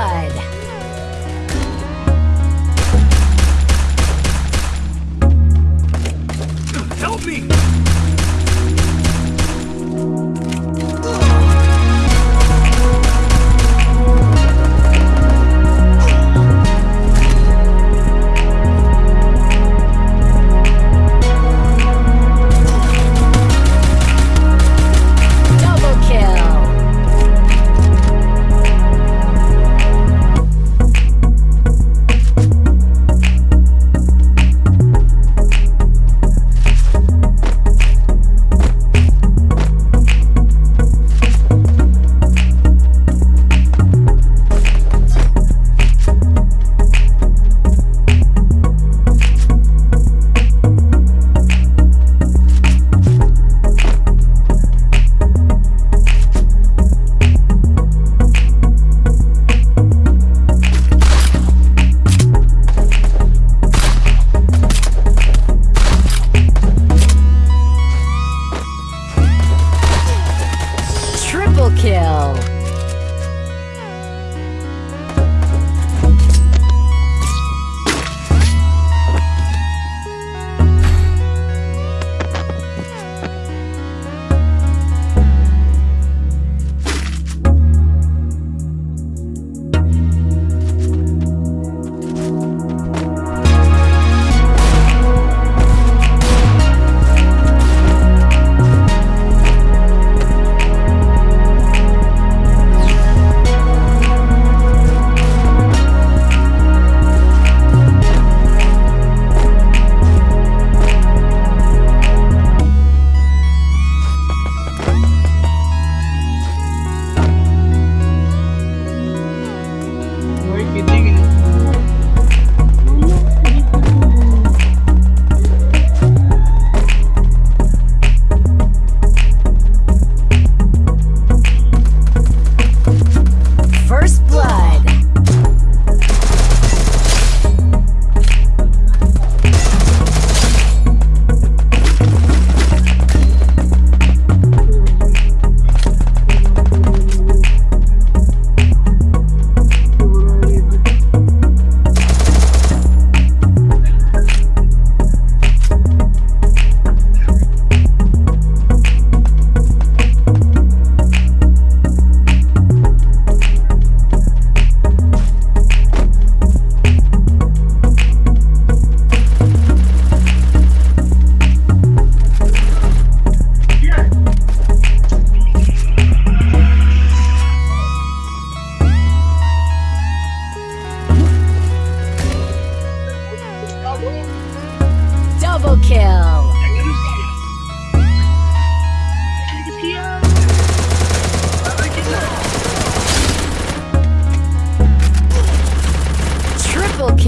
blood.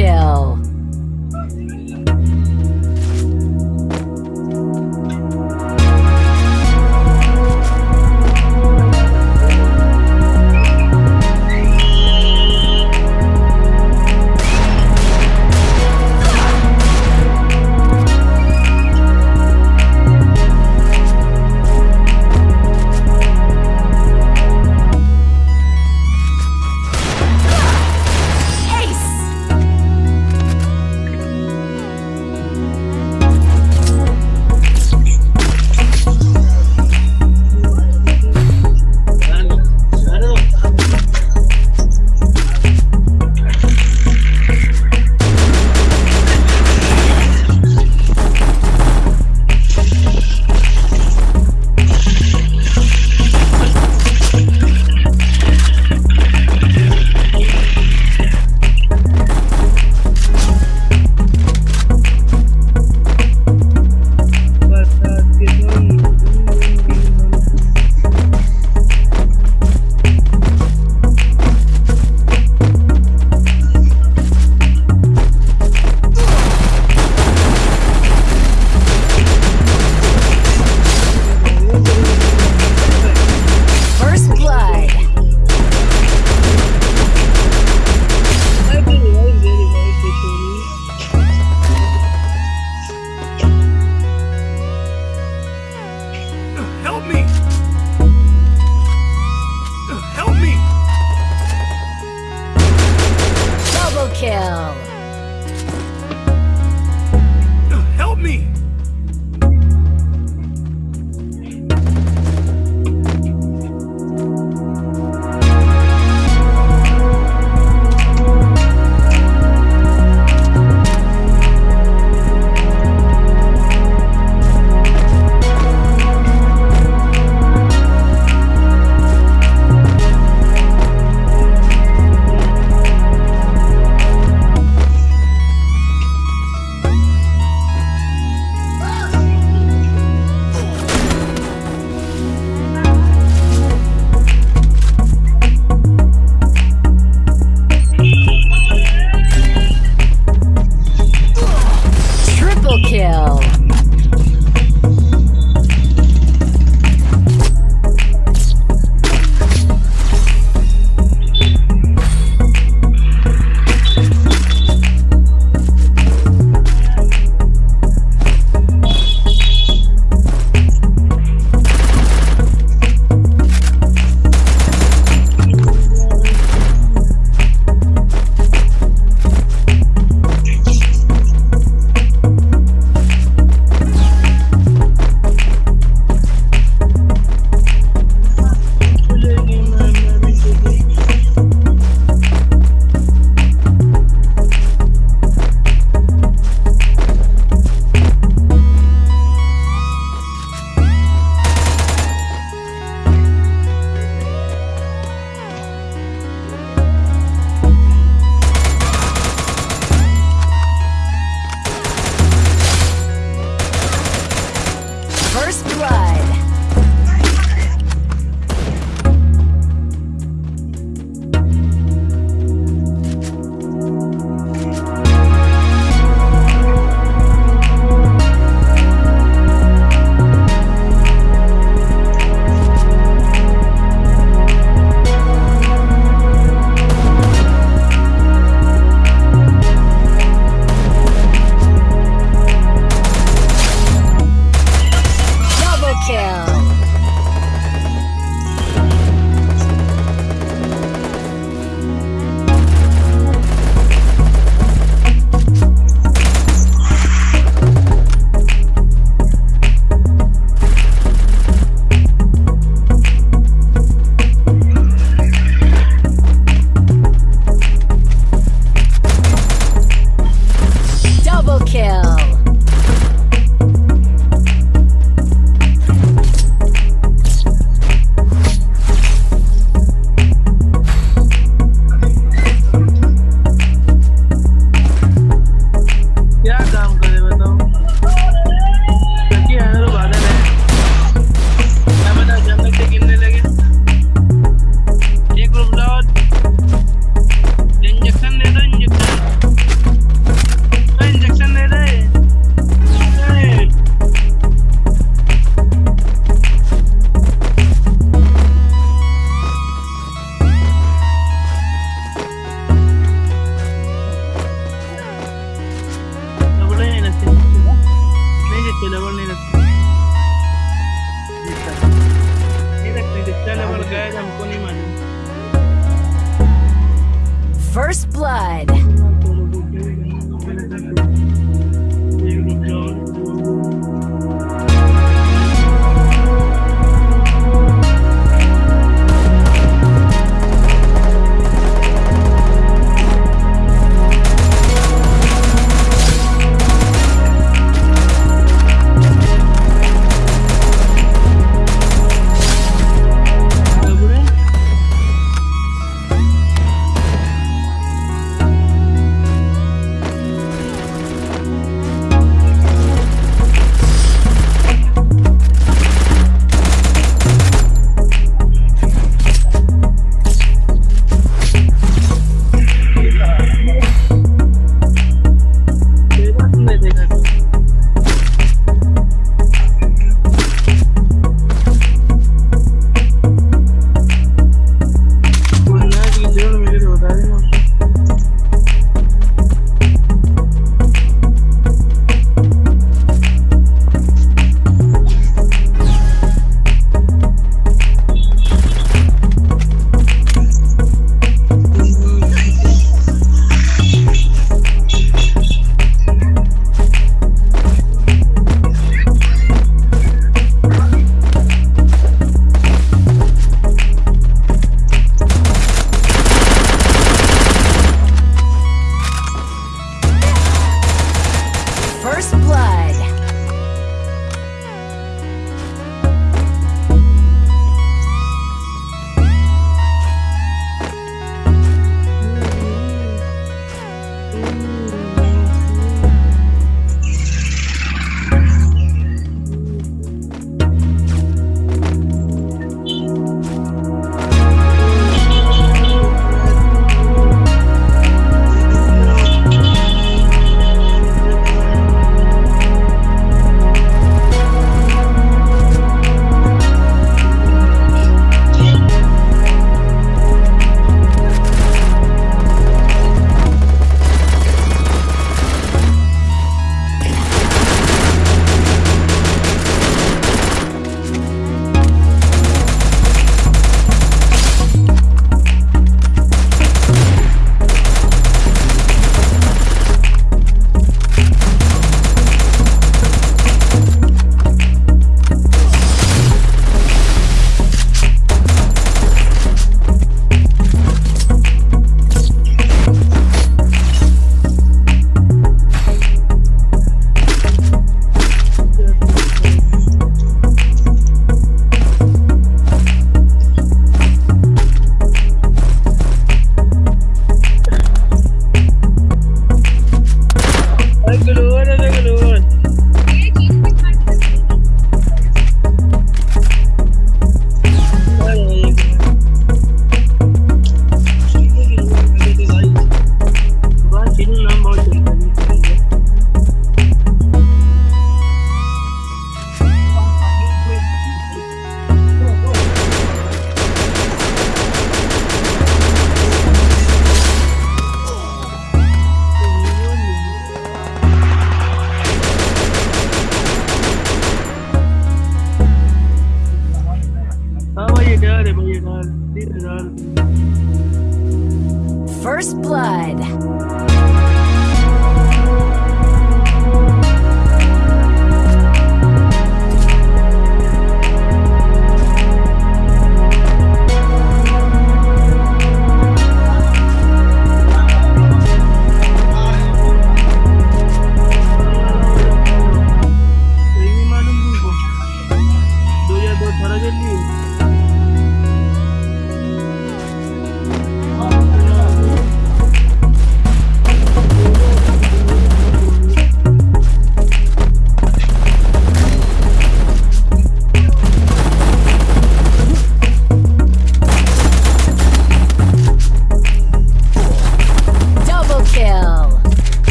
Triple